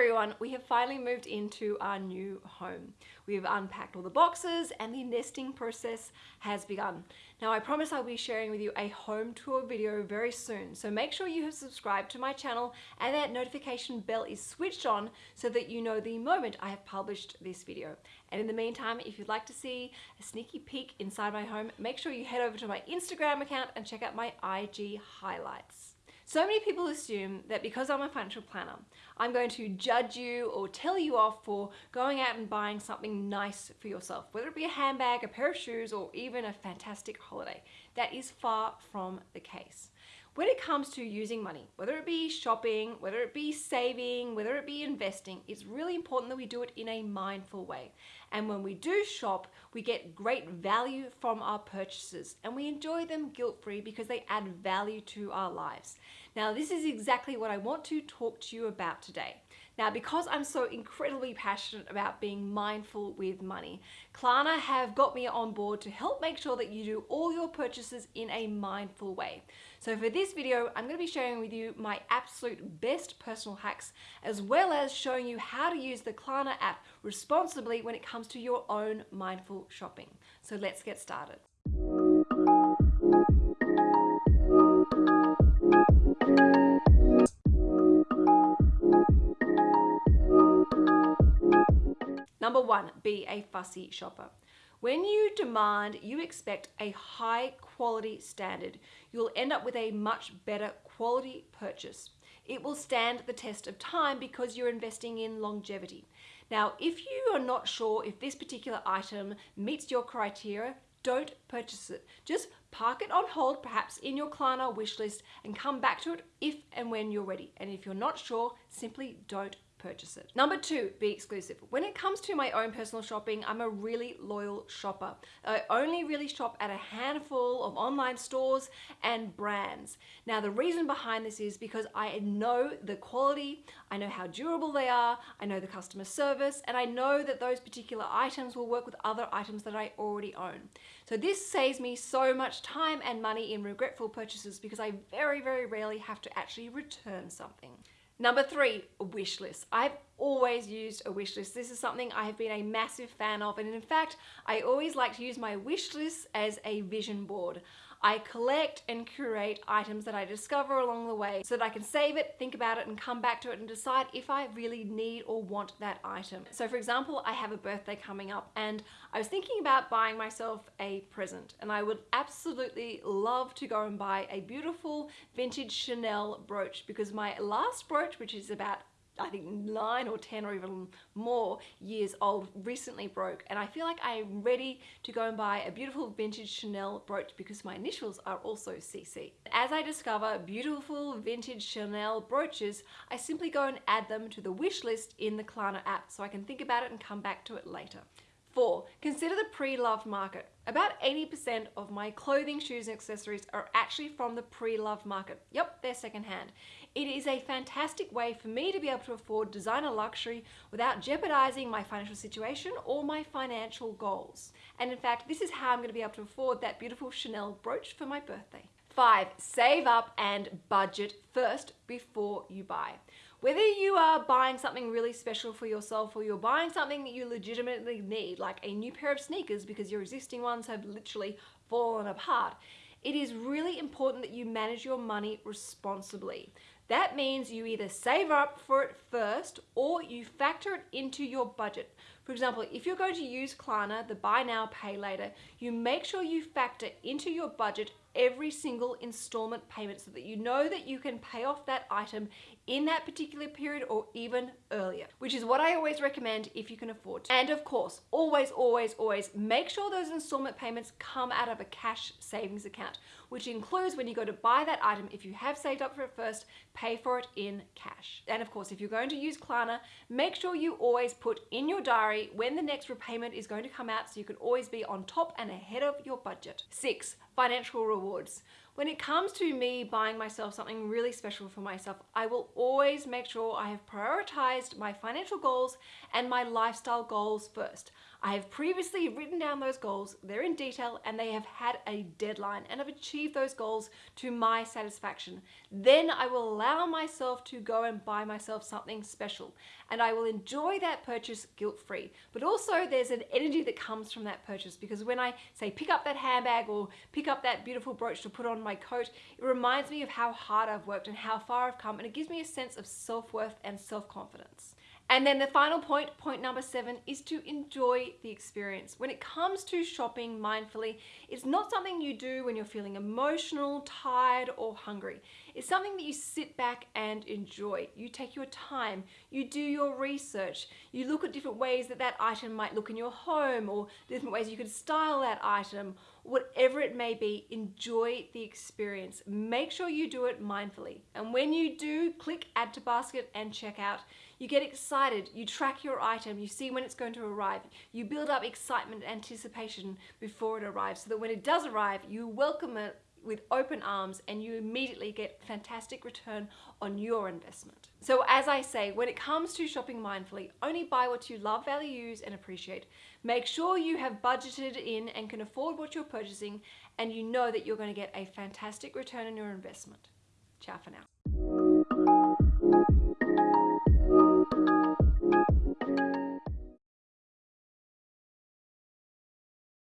everyone, we have finally moved into our new home. We've unpacked all the boxes and the nesting process has begun. Now I promise I'll be sharing with you a home tour video very soon, so make sure you have subscribed to my channel and that notification bell is switched on so that you know the moment I have published this video. And in the meantime, if you'd like to see a sneaky peek inside my home, make sure you head over to my Instagram account and check out my IG highlights. So many people assume that because I'm a financial planner, I'm going to judge you or tell you off for going out and buying something nice for yourself, whether it be a handbag, a pair of shoes, or even a fantastic holiday. That is far from the case. When it comes to using money, whether it be shopping, whether it be saving, whether it be investing, it's really important that we do it in a mindful way. And when we do shop, we get great value from our purchases and we enjoy them guilt-free because they add value to our lives. Now, this is exactly what I want to talk to you about today. Now, because I'm so incredibly passionate about being mindful with money, Klarna have got me on board to help make sure that you do all your purchases in a mindful way. So for this video, I'm going to be sharing with you my absolute best personal hacks, as well as showing you how to use the Klarna app responsibly when it comes to your own mindful shopping. So let's get started. One, be a fussy shopper. When you demand, you expect a high quality standard. You'll end up with a much better quality purchase. It will stand the test of time because you're investing in longevity. Now, if you are not sure if this particular item meets your criteria, don't purchase it. Just park it on hold, perhaps in your Klarna wish list, and come back to it if and when you're ready. And if you're not sure, simply don't purchase it. Number two, be exclusive. When it comes to my own personal shopping, I'm a really loyal shopper. I only really shop at a handful of online stores and brands. Now, the reason behind this is because I know the quality, I know how durable they are, I know the customer service, and I know that those particular items will work with other items that I already own. So this saves me so much time and money in regretful purchases because I very, very rarely have to actually return something. Number three, a wish list. I've always used a wish list. This is something I have been a massive fan of. And in fact, I always like to use my wish list as a vision board. I collect and curate items that I discover along the way so that I can save it, think about it, and come back to it and decide if I really need or want that item. So for example, I have a birthday coming up and I was thinking about buying myself a present and I would absolutely love to go and buy a beautiful vintage Chanel brooch because my last brooch, which is about I think nine or 10 or even more years old recently broke and I feel like I'm ready to go and buy a beautiful vintage Chanel brooch because my initials are also CC. As I discover beautiful vintage Chanel brooches, I simply go and add them to the wish list in the Klarna app so I can think about it and come back to it later. Four, consider the pre-loved market. About 80% of my clothing, shoes, and accessories are actually from the pre-loved market. Yep, they're secondhand. It is a fantastic way for me to be able to afford designer luxury without jeopardizing my financial situation or my financial goals. And in fact, this is how I'm gonna be able to afford that beautiful Chanel brooch for my birthday. Five, save up and budget first before you buy. Whether you are buying something really special for yourself or you're buying something that you legitimately need, like a new pair of sneakers because your existing ones have literally fallen apart, it is really important that you manage your money responsibly. That means you either save up for it first or you factor it into your budget. For example, if you're going to use Klarna, the buy now, pay later, you make sure you factor into your budget every single installment payment so that you know that you can pay off that item in that particular period or even earlier, which is what I always recommend if you can afford to. And of course, always, always, always make sure those installment payments come out of a cash savings account, which includes when you go to buy that item, if you have saved up for it first, pay for it in cash. And of course, if you're going to use Klarna, make sure you always put in your diary when the next repayment is going to come out so you can always be on top and ahead of your budget. Six, financial rewards. When it comes to me buying myself something really special for myself, I will always make sure I have prioritized my financial goals and my lifestyle goals first. I have previously written down those goals, they're in detail, and they have had a deadline and have achieved those goals to my satisfaction. Then I will allow myself to go and buy myself something special, and I will enjoy that purchase guilt-free. But also there's an energy that comes from that purchase because when I say pick up that handbag or pick up that beautiful brooch to put on my coat, it reminds me of how hard I've worked and how far I've come, and it gives me a sense of self-worth and self-confidence. And then the final point, point number seven, is to enjoy the experience. When it comes to shopping mindfully, it's not something you do when you're feeling emotional, tired, or hungry. It's something that you sit back and enjoy. You take your time, you do your research, you look at different ways that that item might look in your home, or different ways you could style that item, whatever it may be, enjoy the experience. Make sure you do it mindfully. And when you do, click add to basket and check out. You get excited, you track your item, you see when it's going to arrive. You build up excitement, anticipation before it arrives so that when it does arrive, you welcome it with open arms and you immediately get fantastic return on your investment. So as I say, when it comes to shopping mindfully, only buy what you love, value, use and appreciate. Make sure you have budgeted in and can afford what you're purchasing and you know that you're going to get a fantastic return on your investment. Ciao for now.